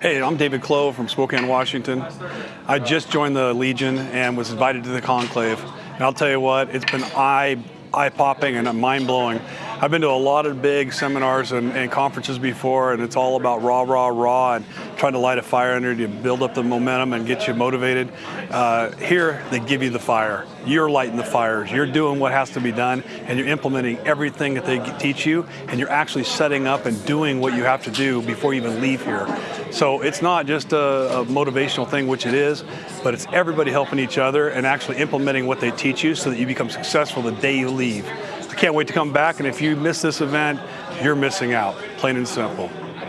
Hey, I'm David Clow from Spokane, Washington. I just joined the Legion and was invited to the conclave. And I'll tell you what, it's been eye, eye-popping and mind-blowing. I've been to a lot of big seminars and, and, conferences before, and it's all about raw, raw, raw, and trying to light a fire under you, build up the momentum and get you motivated. Uh, here, they give you the fire. You're lighting the fires. You're doing what has to be done, and you're implementing everything that they teach you, and you're actually setting up and doing what you have to do before you even leave here. So it's not just a, a motivational thing, which it is, but it's everybody helping each other and actually implementing what they teach you so that you become successful the day you leave. I can't wait to come back, and if you miss this event, you're missing out, plain and simple.